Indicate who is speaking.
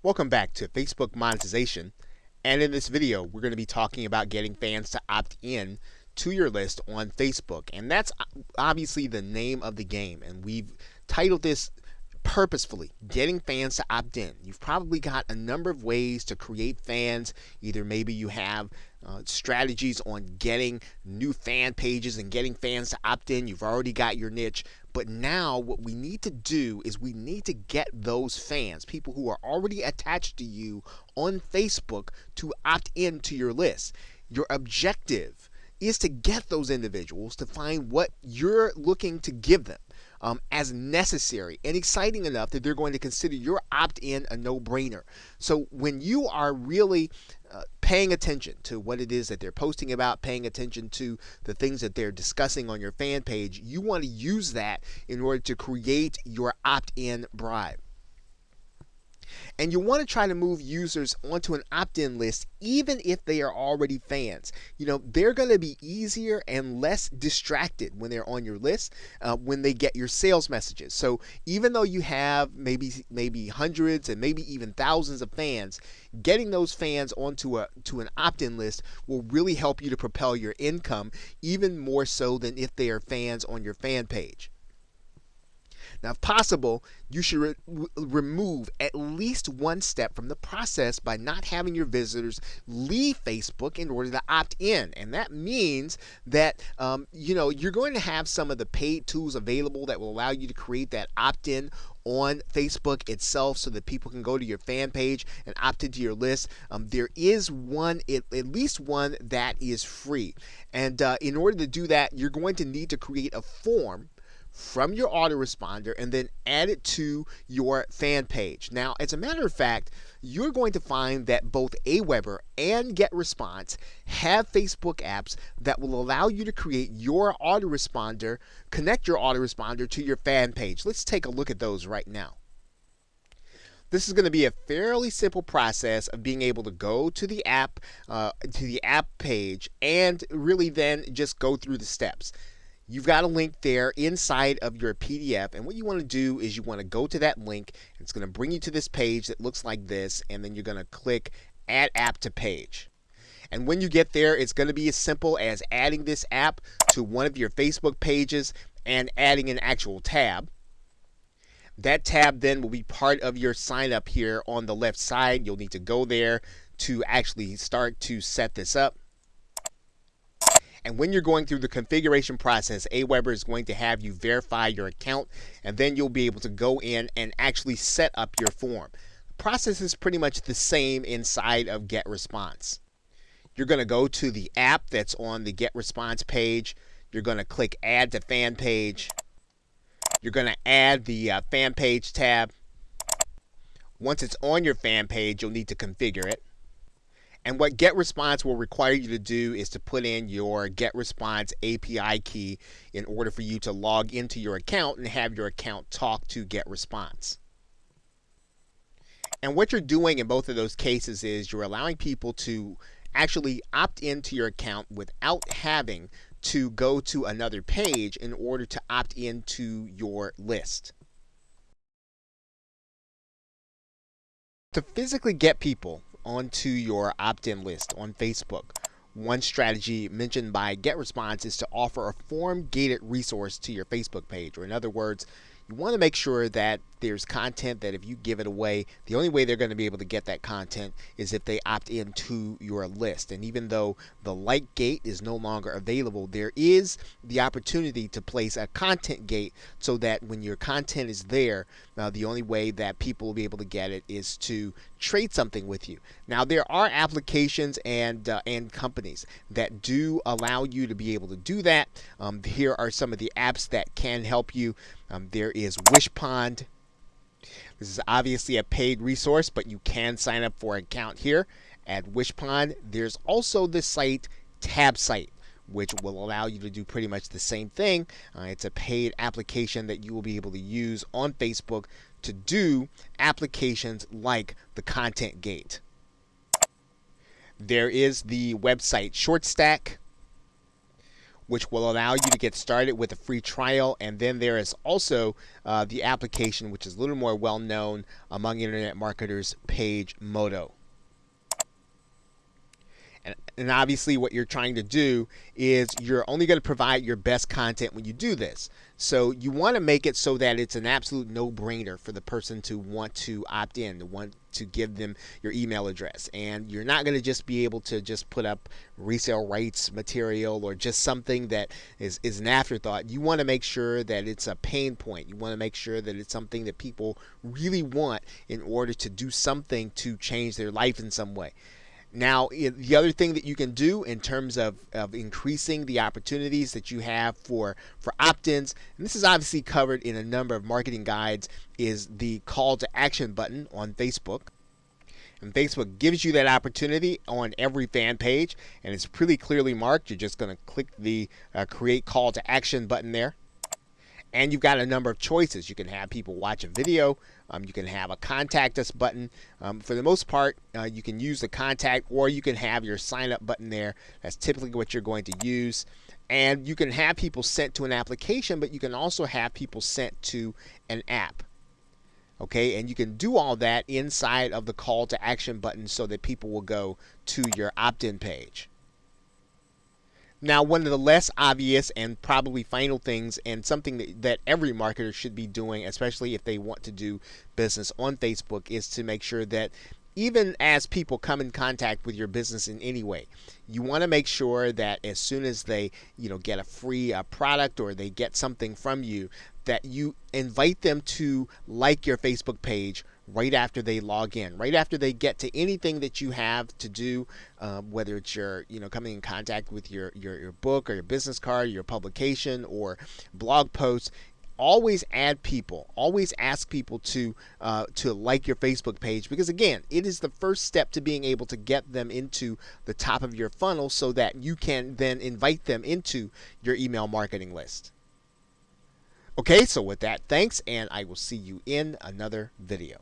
Speaker 1: Welcome back to Facebook monetization. And in this video, we're going to be talking about getting fans to opt in to your list on Facebook. And that's uh, obviously the name of the game. And we've titled this purposefully getting fans to opt in. You've probably got a number of ways to create fans. Either maybe you have uh, strategies on getting new fan pages and getting fans to opt in. You've already got your niche. But now, what we need to do is we need to get those fans, people who are already attached to you on Facebook, to opt in to your list. Your objective is to get those individuals to find what you're looking to give them um, as necessary and exciting enough that they're going to consider your opt in a no brainer. So when you are really uh, paying attention to what it is that they're posting about, paying attention to the things that they're discussing on your fan page, you want to use that in order to create your opt in bribe. And you want to try to move users onto an opt in list even if they are already fans. You know, they're going to be easier and less distracted when they're on your list uh, when they get your sales messages. So even though you have maybe maybe hundreds and maybe even thousands of fans, getting those fans onto a to an opt-in list will really help you to propel your income even more so than if they are fans on your fan page. Now, if possible, you should re remove at least one step from the process by not having your visitors leave Facebook in order to opt in. And that means that um, you know you're going to have some of the paid tools available that will allow you to create that opt-in on Facebook itself so that people can go to your fan page and opt into your list. Um, there is one, at, at, least one that is free. And uh, in order to do that, you're going to need to create a form from your autoresponder and then add it to your fan page. Now, as a matter of fact, you're going to find that both Aweber and GetResponse have Facebook apps that will allow you to create your autoresponder, connect your autoresponder to your fan page. Let's take a look at those right now. This is going to be a fairly simple process of being able to go to the app, uh, to the app page, and really then just go through the steps you've got a link there inside of your PDF. And what you want to do is you want to go to that link. It's going to bring you to this page that looks like this. And then you're going to click Add App to Page. And when you get there, it's going to be as simple as adding this app to one of your Facebook pages and adding an actual tab. That tab then will be part of your sign up here on the left side. You'll need to go there to actually start to set this up. And when you're going through the configuration process, Aweber is going to have you verify your account, and then you'll be able to go in and actually set up your form. The process is pretty much the same inside of GetResponse. You're going to go to the app that's on the GetResponse page. You're going to click Add to Fan Page. You're going to add the uh, Fan Page tab. Once it's on your fan page, you'll need to configure it. And what GetResponse will require you to do is to put in your GetResponse API key in order for you to log into your account and have your account talk to GetResponse. And what you're doing in both of those cases is you're allowing people to actually opt into your account without having to go to another page in order to opt into your list. To physically get people onto your opt-in list on Facebook. One strategy mentioned by GetResponse is to offer a form-gated resource to your Facebook page, or in other words, you want to make sure that there's content that if you give it away, the only way they're going to be able to get that content is if they opt into your list. And even though the like gate is no longer available, there is the opportunity to place a content gate so that when your content is there, uh, the only way that people will be able to get it is to trade something with you. Now there are applications and uh, and companies that do allow you to be able to do that. Um, here are some of the apps that can help you. Um, there is Wishpond. This is obviously a paid resource, but you can sign up for an account here at Wishpond. There's also the site TabSite which will allow you to do pretty much the same thing. Uh, it's a paid application that you will be able to use on Facebook to do applications like the Content Gate. There is the website ShortStack, which will allow you to get started with a free trial. And then there is also uh, the application, which is a little more well known among internet marketers, Pagemodo. And, obviously, what you're trying to do is you're only going to provide your best content when you do this. So you want to make it so that it's an absolute no-brainer for the person to want to opt in, to want to give them your email address. And you're not going to just be able to just put up resale rights material or just something that is, is an afterthought. You want to make sure that it's a pain point. You want to make sure that it's something that people really want in order to do something to change their life in some way. Now, the other thing that you can do in terms of, of increasing the opportunities that you have for, for opt-ins, and this is obviously covered in a number of marketing guides, is the call to action button on Facebook. And Facebook gives you that opportunity on every fan page, and it's pretty clearly marked. You're just going to click the uh, create call to action button there. And you've got a number of choices. You can have people watch a video. Um, you can have a contact us button. Um, for the most part, uh, you can use the contact or you can have your sign up button there. That's typically what you're going to use. And you can have people sent to an application, but you can also have people sent to an app. Okay, and you can do all that inside of the call to action button so that people will go to your opt in page. Now, one of the less obvious and probably final things, and something that, that every marketer should be doing, especially if they want to do business on Facebook, is to make sure that even as people come in contact with your business in any way, you want to make sure that as soon as they, you know, get a free uh, product or they get something from you, that you invite them to like your Facebook page right after they log in, right after they get to anything that you have to do, um, whether it's your, you know, coming in contact with your, your, your book or your business card, your publication or blog posts, always add people. Always ask people to uh, to like your facebook page because again it is the first step to being able to get them into the top of your funnel so that you can then invite them into your email marketing list. Okay so with that thanks and i will see you in another video